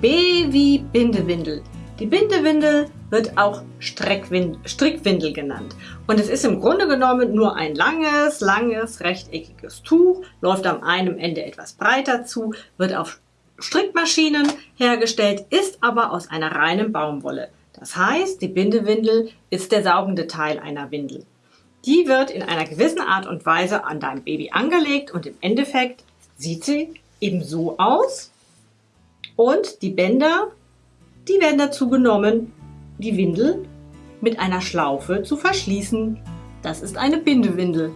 B wie Bindewindel. Die Bindewindel wird auch Strickwindel genannt. Und es ist im Grunde genommen nur ein langes, langes, rechteckiges Tuch, läuft am einen Ende etwas breiter zu, wird auf Strickmaschinen hergestellt, ist aber aus einer reinen Baumwolle. Das heißt, die Bindewindel ist der saugende Teil einer Windel. Die wird in einer gewissen Art und Weise an dein Baby angelegt und im Endeffekt sieht sie eben so aus. Und die Bänder die werden dazu genommen, die Windel mit einer Schlaufe zu verschließen. Das ist eine Bindewindel.